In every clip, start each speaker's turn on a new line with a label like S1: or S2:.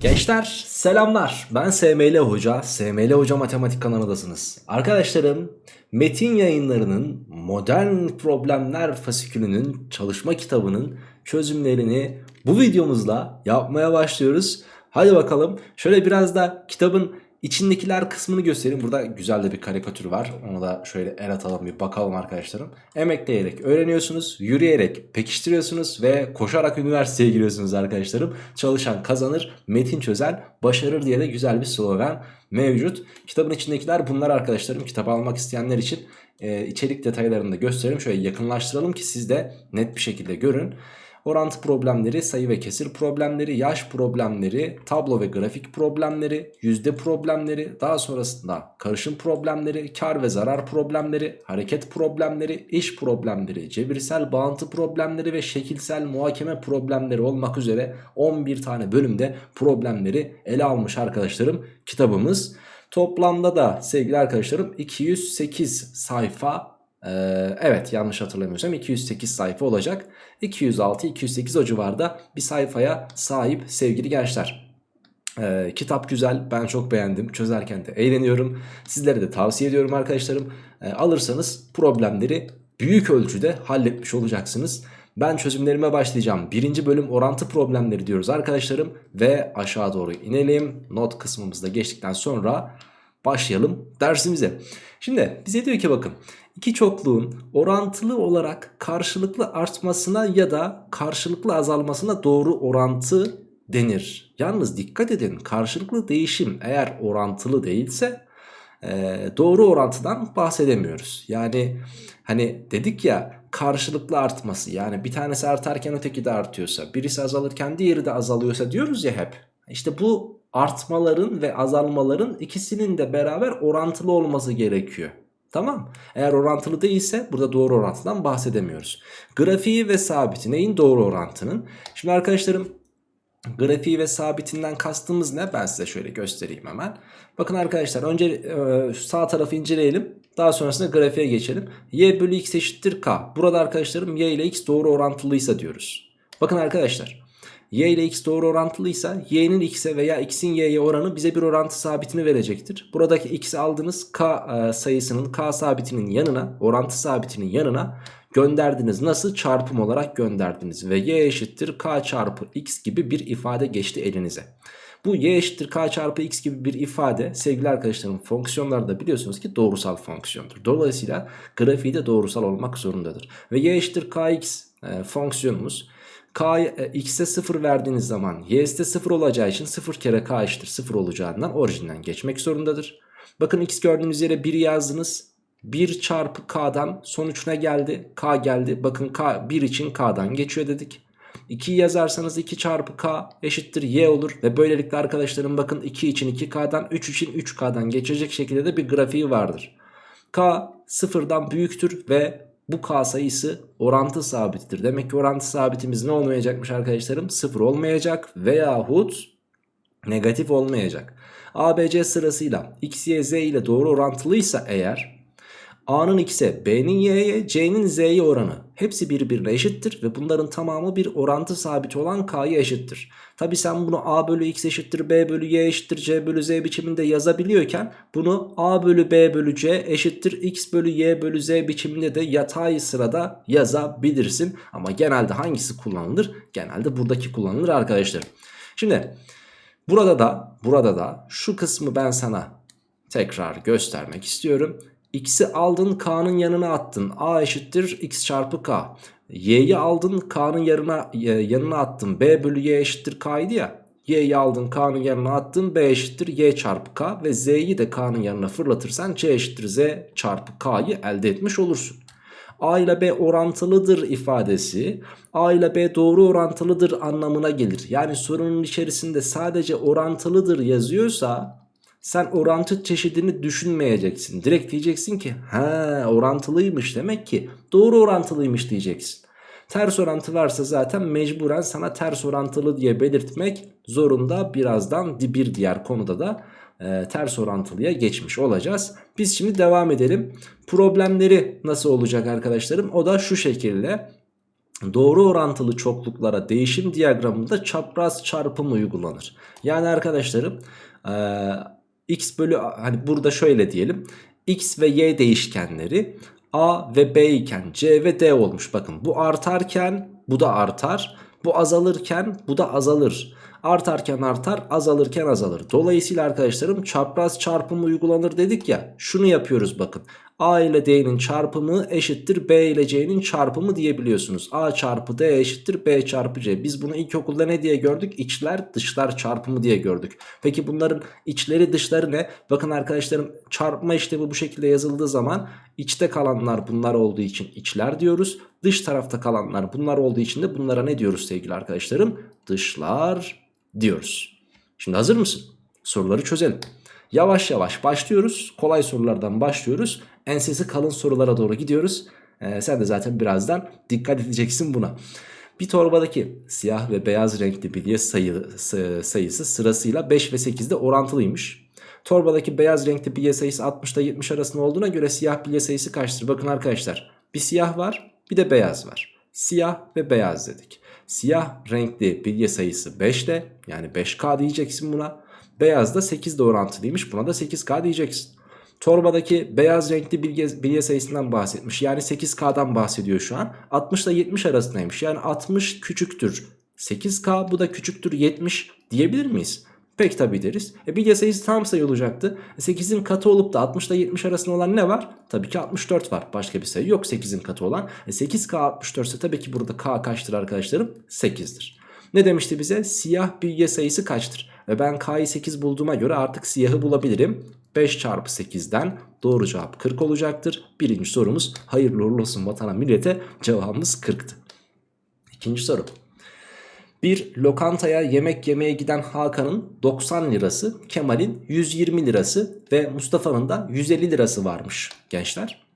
S1: Gençler selamlar ben SML Hoca, SML Hoca Matematik kanalındasınız. Arkadaşlarım Metin yayınlarının modern problemler fasikülünün çalışma kitabının çözümlerini bu videomuzla yapmaya başlıyoruz. Hadi bakalım şöyle biraz da kitabın içindekiler kısmını göstereyim. Burada güzel de bir karikatür var. Onu da şöyle el atalım bir bakalım arkadaşlarım. Emekleyerek öğreniyorsunuz, yürüyerek pekiştiriyorsunuz ve koşarak üniversiteye giriyorsunuz arkadaşlarım. Çalışan kazanır, metin çözer, başarır diye de güzel bir slogan mevcut. Kitabın içindekiler bunlar arkadaşlarım. Kitabı almak isteyenler için e, içerik detaylarını da gösterelim. Şöyle yakınlaştıralım ki siz de net bir şekilde görün orantı problemleri, sayı ve kesir problemleri, yaş problemleri, tablo ve grafik problemleri, yüzde problemleri, daha sonrasında karışım problemleri, kar ve zarar problemleri, hareket problemleri, iş problemleri, cebirsel bağıntı problemleri ve şekilsel muhakeme problemleri olmak üzere 11 tane bölümde problemleri ele almış arkadaşlarım kitabımız. Toplamda da sevgili arkadaşlarım 208 sayfa ee, evet yanlış hatırlamıyorsam 208 sayfa olacak. 206-208 o civarda bir sayfaya sahip sevgili gençler. Ee, kitap güzel ben çok beğendim çözerken de eğleniyorum. Sizlere de tavsiye ediyorum arkadaşlarım. Ee, alırsanız problemleri büyük ölçüde halletmiş olacaksınız. Ben çözümlerime başlayacağım. Birinci bölüm orantı problemleri diyoruz arkadaşlarım. Ve aşağı doğru inelim. Not kısmımızda geçtikten sonra başlayalım dersimize. Şimdi bize diyor ki bakın iki çokluğun orantılı olarak karşılıklı artmasına ya da karşılıklı azalmasına doğru orantı denir. Yalnız dikkat edin karşılıklı değişim eğer orantılı değilse e, doğru orantıdan bahsedemiyoruz. Yani hani dedik ya karşılıklı artması yani bir tanesi artarken öteki de artıyorsa birisi azalırken diğeri de azalıyorsa diyoruz ya hep. İşte bu artmaların ve azalmaların ikisinin de beraber orantılı olması gerekiyor. Tamam. Eğer orantılı değilse burada doğru orantıdan bahsedemiyoruz. Grafiği ve sabiti neyin doğru orantının? Şimdi arkadaşlarım grafiği ve sabitinden kastımız ne? Ben size şöyle göstereyim hemen. Bakın arkadaşlar önce e, sağ tarafı inceleyelim. Daha sonrasında grafiğe geçelim. Y bölü x eşittir k. Burada arkadaşlarım y ile x doğru orantılıysa diyoruz. Bakın arkadaşlar y ile x doğru orantılıysa y'nin x'e veya x'in y'ye oranı bize bir orantı sabitini verecektir. Buradaki x'i aldınız k e, sayısının k sabitinin yanına orantı sabitinin yanına gönderdiniz. Nasıl? Çarpım olarak gönderdiniz ve y eşittir k çarpı x gibi bir ifade geçti elinize. Bu y eşittir k çarpı x gibi bir ifade sevgili arkadaşlarım fonksiyonlarda biliyorsunuz ki doğrusal fonksiyondur. Dolayısıyla grafiği de doğrusal olmak zorundadır. Ve y eşittir kx e, fonksiyonumuz k e, x'e 0 verdiğiniz zaman y'de 0 olacağı için 0 kere k eşittir 0 olacağından orijinden geçmek zorundadır. Bakın x gördüğünüz yere 1 yazdınız. 1 çarpı k'dan sonuç ne geldi? k geldi. Bakın k 1 için k'dan geçiyor dedik. 2 yazarsanız 2 çarpı k eşittir y olur. Ve böylelikle arkadaşlarım bakın 2 için 2k'dan 3 için 3k'dan geçecek şekilde de bir grafiği vardır. k sıfırdan büyüktür ve bu k sayısı orantı sabittir. Demek ki orantı sabitimiz ne olmayacakmış arkadaşlarım? Sıfır olmayacak veyahut negatif olmayacak. ABC sırasıyla x, y, z ile doğru orantılıysa eğer A'nın x'e, B'nin y'ye, C'nin z'ye oranı hepsi birbirine eşittir ve bunların tamamı bir orantı sabiti olan k'ya eşittir. Tabi sen bunu A bölü x eşittir, B bölü y eşittir, C bölü z biçiminde yazabiliyorken bunu A bölü B bölü C eşittir x bölü y bölü z biçiminde de yatay sırada yazabilirsin. Ama genelde hangisi kullanılır? Genelde buradaki kullanılır arkadaşlar. Şimdi burada da burada da şu kısmı ben sana tekrar göstermek istiyorum. X'i aldın K'nın yanına attın. A eşittir X çarpı K. Y'yi aldın K'nın yanına, yanına attın. B bölü Y eşittir K idi ya. Y'yi aldın K'nın yanına attın. B eşittir Y çarpı K. Ve Z'yi de K'nın yanına fırlatırsan C eşittir Z çarpı K'yı elde etmiş olursun. A ile B orantılıdır ifadesi A ile B doğru orantılıdır anlamına gelir. Yani sorunun içerisinde sadece orantılıdır yazıyorsa sen orantı çeşidini düşünmeyeceksin. Direkt diyeceksin ki ha orantılıymış demek ki doğru orantılıymış diyeceksin. Ters orantı varsa zaten mecburen sana ters orantılı diye belirtmek zorunda birazdan bir diğer konuda da e, ters orantılıya geçmiş olacağız. Biz şimdi devam edelim. Problemleri nasıl olacak arkadaşlarım? O da şu şekilde. doğru orantılı çokluklara değişim diyagramında çapraz çarpım uygulanır. Yani arkadaşlarım e, x bölü hani burada şöyle diyelim x ve y değişkenleri a ve b iken c ve d olmuş. Bakın bu artarken bu da artar. Bu azalırken bu da azalır. Artarken artar azalırken azalır. Dolayısıyla arkadaşlarım çapraz çarpım uygulanır dedik ya. Şunu yapıyoruz bakın. A ile D'nin çarpımı eşittir B ile C'nin çarpımı diyebiliyorsunuz. A çarpı D eşittir B çarpı C. Biz bunu ilkokulda ne diye gördük? İçler dışlar çarpımı diye gördük. Peki bunların içleri dışları ne? Bakın arkadaşlarım çarpma işlemi bu şekilde yazıldığı zaman içte kalanlar bunlar olduğu için içler diyoruz. Dış tarafta kalanlar bunlar olduğu için de bunlara ne diyoruz sevgili arkadaşlarım? Dışlar diyoruz. Şimdi hazır mısın? Soruları çözelim. Yavaş yavaş başlıyoruz. Kolay sorulardan başlıyoruz. Ensesi kalın sorulara doğru gidiyoruz. Ee, sen de zaten birazdan dikkat edeceksin buna. Bir torbadaki siyah ve beyaz renkli bilye sayı, sayısı sırasıyla 5 ve 8'de orantılıymış. Torbadaki beyaz renkli bilye sayısı 60 ile 70 arasında olduğuna göre siyah bilye sayısı kaçtır? Bakın arkadaşlar bir siyah var bir de beyaz var. Siyah ve beyaz dedik. Siyah renkli bilye sayısı 5 de yani 5K diyeceksin buna. Beyaz da 8 de orantılıymış buna da 8K diyeceksin. Torbadaki beyaz renkli bilye, bilye sayısından bahsetmiş. Yani 8K'dan bahsediyor şu an. 60 ile 70 arasındaymış. Yani 60 küçüktür 8K bu da küçüktür 70 diyebilir miyiz? Pek tabi deriz. E bilye sayısı tam sayı olacaktı. 8'in katı olup da 60 ile 70 arasında olan ne var? Tabii ki 64 var. Başka bir sayı yok 8'in katı olan. E 8K 64 ise tabii ki burada K kaçtır arkadaşlarım? 8'dir. Ne demişti bize? Siyah bilye sayısı kaçtır? Ve ben K'yı 8 bulduğuma göre artık siyahı bulabilirim. 5 çarpı 8'den doğru cevap 40 olacaktır. Birinci sorumuz hayırlı uğurlu olsun vatana millete cevabımız 40'tı. İkinci soru. Bir lokantaya yemek yemeye giden Hakan'ın 90 lirası, Kemal'in 120 lirası ve Mustafa'nın da 150 lirası varmış gençler.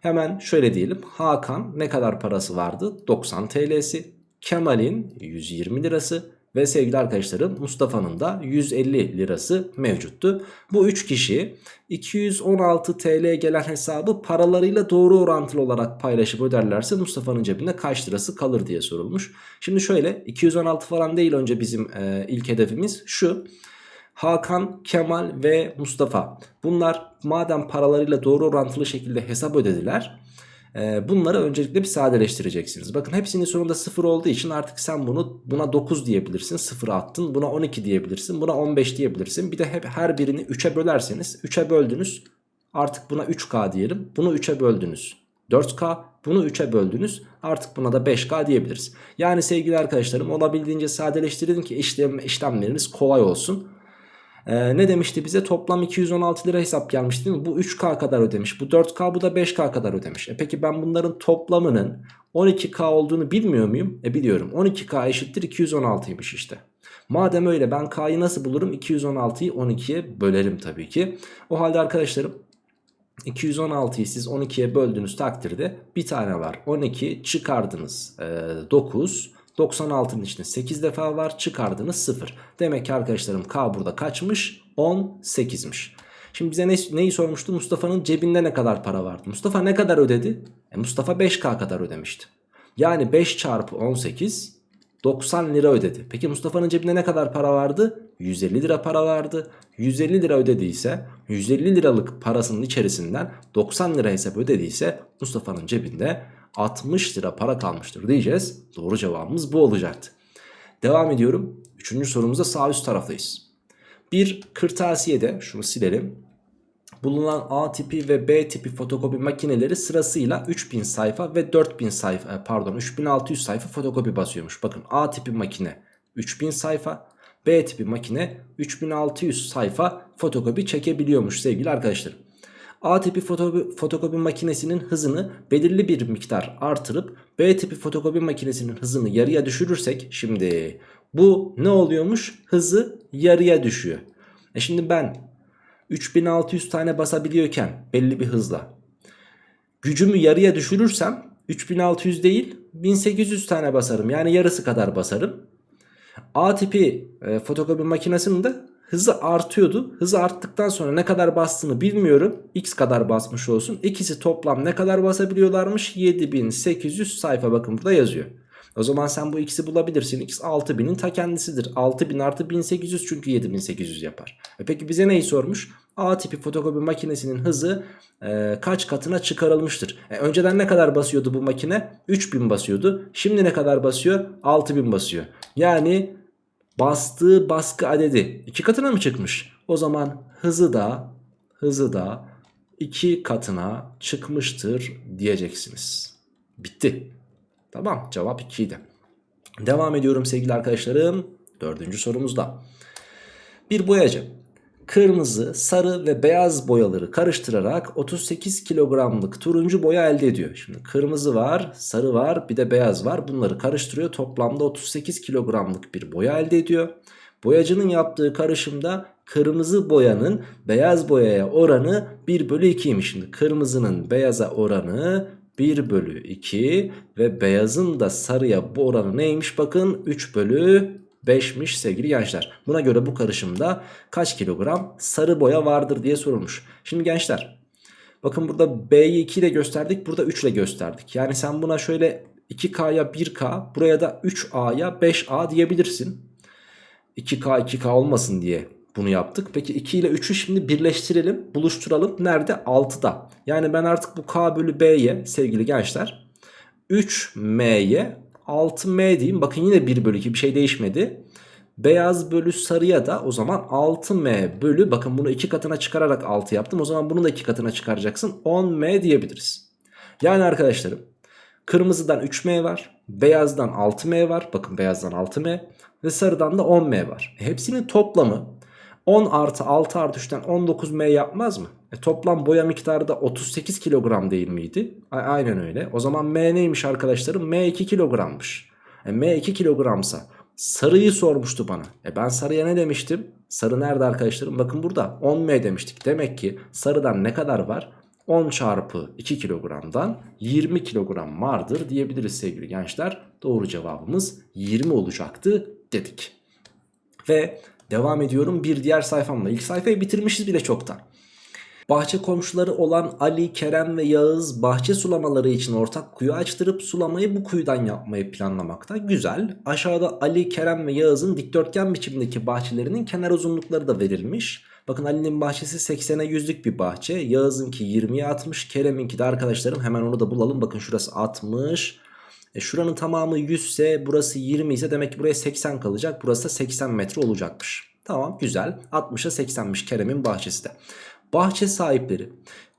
S1: Hemen şöyle diyelim Hakan ne kadar parası vardı? 90 TL'si. Kemal'in 120 lirası ve sevgili arkadaşlarım Mustafa'nın da 150 lirası mevcuttu. Bu 3 kişi 216 TL gelen hesabı paralarıyla doğru orantılı olarak paylaşıp öderlerse Mustafa'nın cebinde kaç lirası kalır diye sorulmuş. Şimdi şöyle 216 falan değil önce bizim e, ilk hedefimiz şu. Hakan, Kemal ve Mustafa bunlar madem paralarıyla doğru orantılı şekilde hesap ödediler ee, bunları öncelikle bir sadeleştireceksiniz. Bakın hepsinin sonunda 0 olduğu için artık sen bunu buna 9 diyebilirsin. 0 attın. Buna 12 diyebilirsin. Buna 15 diyebilirsin. Bir de hep her birini 3'e bölerseniz 3'e böldünüz. Artık buna 3K diyelim. Bunu 3'e böldünüz. 4K bunu 3'e böldünüz artık buna da 5K diyebiliriz. Yani sevgili arkadaşlarım olabildiğince sadeleştirin ki işlem, işlemleriniz kolay olsun. Ee, ne demişti bize? Toplam 216 lira hesap gelmiş değil mi? Bu 3K kadar ödemiş. Bu 4K bu da 5K kadar ödemiş. E peki ben bunların toplamının 12K olduğunu bilmiyor muyum? E biliyorum. 12K eşittir 216'ymış işte. Madem öyle ben K'yı nasıl bulurum? 216'yı 12'ye bölerim tabii ki. O halde arkadaşlarım 216'yı siz 12'ye böldüğünüz takdirde bir tane var. 12 çıkardınız e, 9 96'nın içinde 8 defa var çıkardınız 0. Demek ki arkadaşlarım K burada kaçmış? 18'miş. Şimdi bize ne, neyi sormuştu? Mustafa'nın cebinde ne kadar para vardı? Mustafa ne kadar ödedi? E Mustafa 5K kadar ödemişti. Yani 5 çarpı 18 90 lira ödedi. Peki Mustafa'nın cebinde ne kadar para vardı? 150 lira para vardı. 150 lira ödediyse 150 liralık parasının içerisinden 90 lira hesap ödediyse Mustafa'nın cebinde 60 lira para kalmıştır diyeceğiz. Doğru cevabımız bu olacaktı. Devam ediyorum. Üçüncü sorumuzda sağ üst taraftayız. Bir kırtasiyede şunu silelim. Bulunan A tipi ve B tipi fotokopi makineleri sırasıyla 3000 sayfa ve 4000 sayfa e, pardon 3600 sayfa fotokopi basıyormuş. Bakın A tipi makine 3000 sayfa B tipi makine 3600 sayfa fotokopi çekebiliyormuş sevgili arkadaşlarım. A tipi fotokopi, fotokopi makinesinin hızını belirli bir miktar artırıp B tipi fotokopi makinesinin hızını yarıya düşürürsek şimdi bu ne oluyormuş? Hızı yarıya düşüyor. E şimdi ben 3600 tane basabiliyorken belli bir hızla gücümü yarıya düşürürsem 3600 değil 1800 tane basarım. Yani yarısı kadar basarım. A tipi e, fotokopi makinesinin de hızı artıyordu. Hızı arttıktan sonra ne kadar bastığını bilmiyorum. X kadar basmış olsun. İkisi toplam ne kadar basabiliyorlarmış? 7800 sayfa bakın burada yazıyor. O zaman sen bu x'i bulabilirsin. x 6000'in ta kendisidir. 6000 artı 1800 çünkü 7800 yapar. E peki bize neyi sormuş? A tipi fotokopi makinesinin hızı e, kaç katına çıkarılmıştır? E, önceden ne kadar basıyordu bu makine? 3000 basıyordu. Şimdi ne kadar basıyor? 6000 basıyor. Yani bastığı baskı adedi iki katına mı çıkmış? O zaman hızı da hızı da iki katına çıkmıştır diyeceksiniz. Bitti. Tamam cevap 2 idi. Devam ediyorum sevgili arkadaşlarım. Dördüncü sorumuzda. Bir boyacı kırmızı, sarı ve beyaz boyaları karıştırarak 38 kilogramlık turuncu boya elde ediyor. Şimdi kırmızı var, sarı var, bir de beyaz var. Bunları karıştırıyor. Toplamda 38 kilogramlık bir boya elde ediyor. Boyacının yaptığı karışımda kırmızı boyanın beyaz boyaya oranı 1 bölü 2'ymiş. Şimdi kırmızının beyaza oranı 1 bölü 2 ve beyazın da sarıya bu oranı neymiş bakın 3 bölü 5'miş sevgili gençler. Buna göre bu karışımda kaç kilogram sarı boya vardır diye sorulmuş. Şimdi gençler bakın burada B'yi 2 ile gösterdik burada 3 ile gösterdik. Yani sen buna şöyle 2K'ya 1K buraya da 3A'ya 5A diyebilirsin. 2K 2K olmasın diye bunu yaptık. Peki 2 ile 3'ü şimdi birleştirelim buluşturalım. Nerede? 6'da. Yani ben artık bu K bölü B'ye sevgili gençler 3M'ye 6M diyeyim. Bakın yine 1 bölü 2 bir şey değişmedi. Beyaz bölü sarıya da o zaman 6M bölü bakın bunu 2 katına çıkararak 6 yaptım. O zaman bunu da 2 katına çıkaracaksın. 10M diyebiliriz. Yani arkadaşlarım kırmızıdan 3M var. Beyazdan 6M var. Bakın beyazdan 6M. Ve sarıdan da 10M var. E hepsinin toplamı 10 artı 6 artı 3'ten 19M yapmaz mı? E toplam boya miktarı da 38 kilogram değil miydi? A aynen öyle. O zaman M neymiş arkadaşlarım? M 2 kilogrammış. E M 2 kilogramsa sarıyı sormuştu bana. E ben sarıya ne demiştim? Sarı nerede arkadaşlarım? Bakın burada 10M demiştik. Demek ki sarıdan ne kadar var? 10 çarpı 2 kilogramdan 20 kilogram vardır diyebiliriz sevgili gençler. Doğru cevabımız 20 olacaktı dedik. Ve devam ediyorum bir diğer sayfamla. İlk sayfayı bitirmişiz bile çoktan. Bahçe komşuları olan Ali, Kerem ve Yağız bahçe sulamaları için ortak kuyu açtırıp sulamayı bu kuyudan yapmayı planlamakta. Güzel. Aşağıda Ali, Kerem ve Yağız'ın dikdörtgen biçimdeki bahçelerinin kenar uzunlukları da verilmiş. Bakın Ali'nin bahçesi 80'e 100'lük bir bahçe. Yağız'ınki 20'ye 60. Kerem'inki de arkadaşlarım hemen onu da bulalım. Bakın şurası 60. E şuranın tamamı 100 ise burası 20 ise demek ki buraya 80 kalacak. Burası da 80 metre olacakmış. Tamam güzel. 60'a 80'miş Kerem'in bahçesi de. Bahçe sahipleri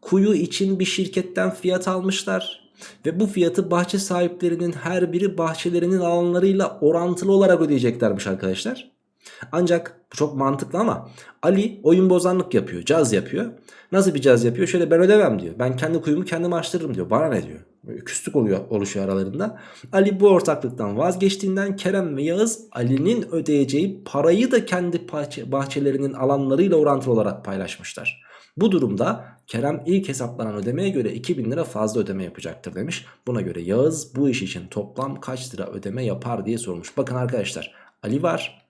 S1: kuyu için bir şirketten fiyat almışlar. Ve bu fiyatı bahçe sahiplerinin her biri bahçelerinin alanlarıyla orantılı olarak ödeyeceklermiş arkadaşlar. Ancak bu çok mantıklı ama Ali oyun bozanlık yapıyor, caz yapıyor. Nasıl bir caz yapıyor? Şöyle ben ödemem diyor. Ben kendi kuyumu kendim açtırırım diyor. Bana ne diyor? Böyle küslük oluyor, oluşuyor aralarında. Ali bu ortaklıktan vazgeçtiğinden Kerem ve Yağız Ali'nin ödeyeceği parayı da kendi bahçelerinin alanlarıyla orantılı olarak paylaşmışlar. Bu durumda Kerem ilk hesaplanan ödemeye göre 2000 lira fazla ödeme yapacaktır demiş. Buna göre Yağız bu iş için toplam kaç lira ödeme yapar diye sormuş. Bakın arkadaşlar Ali var,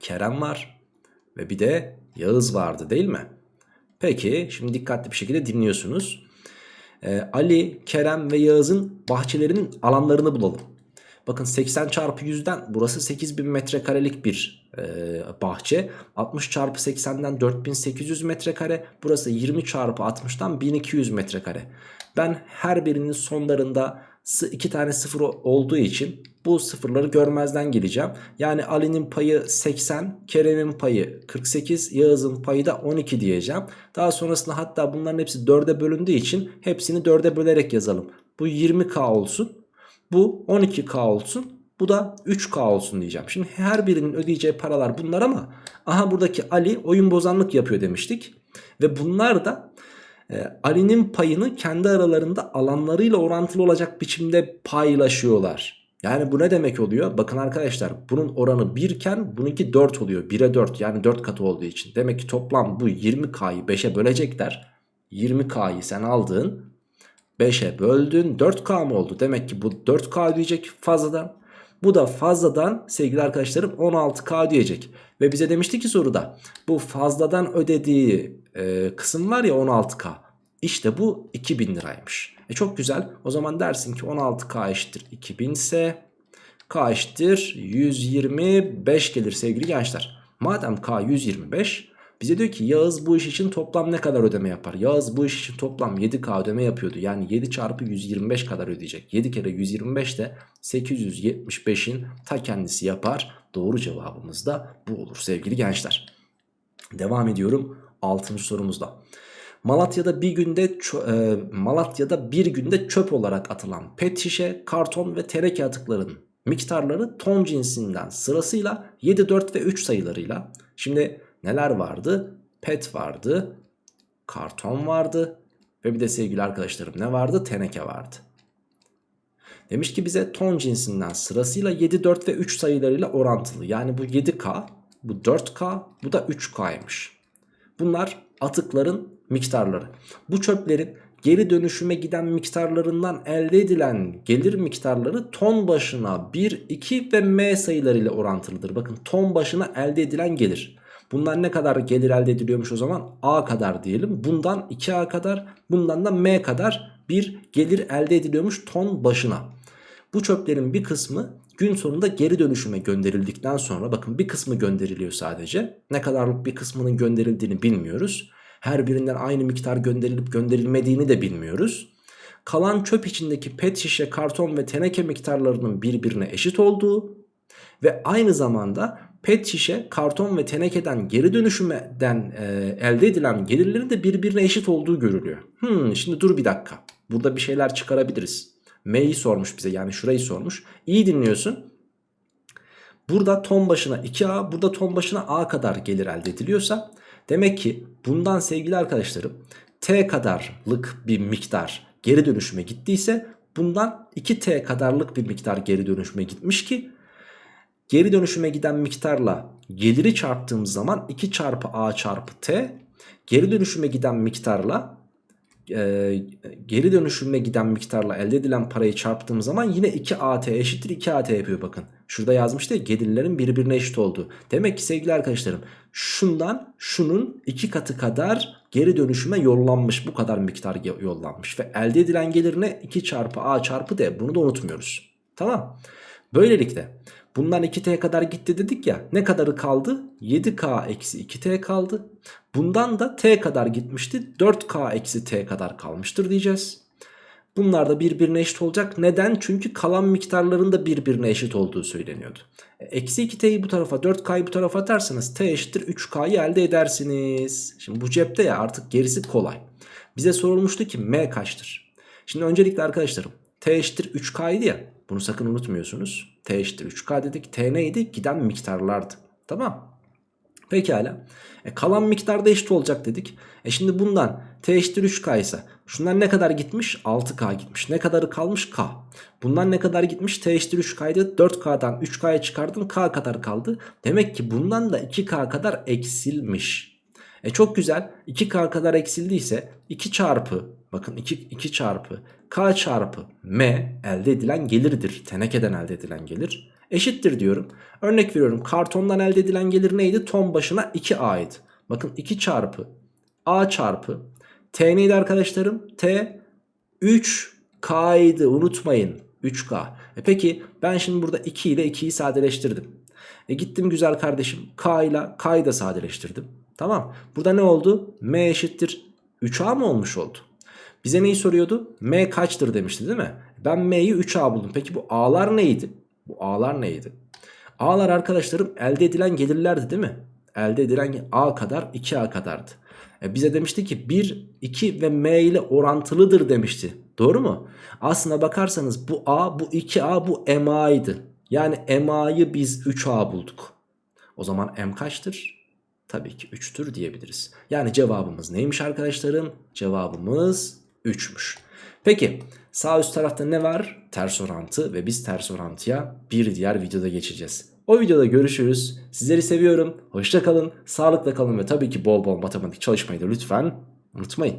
S1: Kerem var ve bir de Yağız vardı değil mi? Peki şimdi dikkatli bir şekilde dinliyorsunuz. Ee, Ali, Kerem ve Yağız'ın bahçelerinin alanlarını bulalım. Bakın 80 çarpı 100'den burası 8000 metrekarelik bir bahçe. 60 çarpı 80'den 4800 metrekare. Burası 20 çarpı 60'dan 1200 metrekare. Ben her birinin sonlarında iki tane sıfır olduğu için bu sıfırları görmezden geleceğim. Yani Ali'nin payı 80, Kerem'in payı 48, Yağız'ın payı da 12 diyeceğim. Daha sonrasında hatta bunların hepsi 4'e bölündüğü için hepsini 4'e bölerek yazalım. Bu 20k olsun. Bu 12k olsun. Bu da 3k olsun diyeceğim. Şimdi her birinin ödeyeceği paralar bunlar ama aha buradaki Ali oyun bozanlık yapıyor demiştik. Ve bunlar da e, Ali'nin payını kendi aralarında alanlarıyla orantılı olacak biçimde paylaşıyorlar. Yani bu ne demek oluyor? Bakın arkadaşlar bunun oranı 1 iken bununki 4 oluyor. 1'e 4 yani 4 katı olduğu için. Demek ki toplam bu 20K'yı 5'e bölecekler. 20K'yı sen aldın 5'e böldün 4K mı oldu? Demek ki bu 4K diyecek fazladan. Bu da fazladan sevgili arkadaşlarım 16K diyecek. Ve bize demişti ki soruda bu fazladan ödediği e, kısım var ya 16K. İşte bu 2000 liraymış. E çok güzel. O zaman dersin ki 16K eşittir 2000 ise K eşittir 125 gelir sevgili gençler. Madem K 125 bize diyor ki Yağız bu iş için toplam ne kadar ödeme yapar? Yağız bu iş için toplam 7K ödeme yapıyordu. Yani 7 çarpı 125 kadar ödeyecek. 7 kere 125 de 875'in ta kendisi yapar. Doğru cevabımız da bu olur sevgili gençler. Devam ediyorum 6. sorumuzda. Malatya'da bir günde e, Malatya'da bir günde çöp olarak atılan pet şişe, karton ve teneke atıkların miktarları ton cinsinden sırasıyla 7, 4 ve 3 sayılarıyla. Şimdi neler vardı? Pet vardı, karton vardı ve bir de sevgili arkadaşlarım ne vardı? Teneke vardı. Demiş ki bize ton cinsinden sırasıyla 7, 4 ve 3 sayılarıyla orantılı. Yani bu 7K, bu 4K, bu da 3K'ymış. Bunlar atıkların miktarları. Bu çöplerin geri dönüşüme giden miktarlarından elde edilen gelir miktarları ton başına 1, 2 ve M sayılarıyla orantılıdır. Bakın ton başına elde edilen gelir. Bunlar ne kadar gelir elde ediliyormuş o zaman? A kadar diyelim. Bundan 2A kadar, bundan da M kadar bir gelir elde ediliyormuş ton başına. Bu çöplerin bir kısmı gün sonunda geri dönüşüme gönderildikten sonra bakın bir kısmı gönderiliyor sadece. Ne kadarlık bir kısmının gönderildiğini bilmiyoruz. Her birinden aynı miktar gönderilip gönderilmediğini de bilmiyoruz. Kalan çöp içindeki pet şişe, karton ve teneke miktarlarının birbirine eşit olduğu ve aynı zamanda pet şişe, karton ve tenekeden geri dönüşümden e, elde edilen gelirlerin de birbirine eşit olduğu görülüyor. Hmm, şimdi dur bir dakika. Burada bir şeyler çıkarabiliriz. M'yi sormuş bize yani şurayı sormuş. İyi dinliyorsun. Burada ton başına 2A, burada ton başına A kadar gelir elde ediliyorsa demek ki bundan sevgili arkadaşlarım T kadarlık bir miktar geri dönüşüme gittiyse bundan 2T kadarlık bir miktar geri dönüşüme gitmiş ki geri dönüşüme giden miktarla geliri çarptığımız zaman 2 çarpı A çarpı T geri dönüşüme giden miktarla e, geri dönüşüme giden miktarla elde edilen parayı çarptığım zaman yine 2AT eşittir 2AT yapıyor bakın. Şurada yazmıştı ya gelirlerin birbirine eşit olduğu. Demek ki sevgili arkadaşlarım şundan şunun iki katı kadar geri dönüşüme yollanmış. Bu kadar miktar yollanmış. Ve elde edilen gelirine 2 çarpı A çarpı D bunu da unutmuyoruz. Tamam. Böylelikle Bundan 2t kadar gitti dedik ya. Ne kadarı kaldı? 7k eksi 2t kaldı. Bundan da t kadar gitmişti. 4k eksi t kadar kalmıştır diyeceğiz. Bunlar da birbirine eşit olacak. Neden? Çünkü kalan miktarların da birbirine eşit olduğu söyleniyordu. E, eksi 2t'yi bu tarafa 4k'yı bu tarafa atarsanız t eşittir 3k'yı elde edersiniz. Şimdi bu cepte ya artık gerisi kolay. Bize sorulmuştu ki m kaçtır? Şimdi öncelikle arkadaşlarım t eşittir 3k idi ya. Bunu sakın unutmuyorsunuz. T eşittir 3K dedik. T neydi? Giden miktarlardı. Tamam. Pekala. E, kalan miktar da eşit olacak dedik. E şimdi bundan T eşittir 3K ise şundan ne kadar gitmiş? 6K gitmiş. Ne kadarı kalmış? K. Bundan ne kadar gitmiş? T eşittir 3K'ydı. 4K'dan 3K'ya çıkardın K kadar kaldı. Demek ki bundan da 2K kadar eksilmiş. E çok güzel. 2K kadar eksildiyse 2 çarpı bakın 2, 2 çarpı K çarpı M elde edilen gelirdir. Tenekeden elde edilen gelir. Eşittir diyorum. Örnek veriyorum kartondan elde edilen gelir neydi? Ton başına 2A idi. Bakın 2 çarpı A çarpı T neydi arkadaşlarım? T 3K idi unutmayın. 3K. E peki ben şimdi burada 2 ile 2'yi sadeleştirdim. E gittim güzel kardeşim K ile K'yı da sadeleştirdim. Tamam. Burada ne oldu? M eşittir 3A mı olmuş oldu? Bize neyi soruyordu? M kaçtır demişti değil mi? Ben M'yi 3A buldum. Peki bu A'lar neydi? Bu A'lar neydi? A'lar arkadaşlarım elde edilen gelirlerdi değil mi? Elde edilen A kadar 2A kadardı. E bize demişti ki 1, 2 ve M ile orantılıdır demişti. Doğru mu? Aslına bakarsanız bu A, bu 2A, bu MA'ydı. Yani MA'yı biz 3A bulduk. O zaman M kaçtır? Tabii ki 3'tür diyebiliriz. Yani cevabımız neymiş arkadaşlarım? Cevabımız 3'müş. Peki sağ üst tarafta ne var? Ters orantı ve biz ters orantıya bir diğer videoda geçeceğiz. O videoda görüşürüz. Sizleri seviyorum. Hoşça kalın, sağlıkla kalın ve tabii ki bol bol matematik çalışmayı da lütfen unutmayın.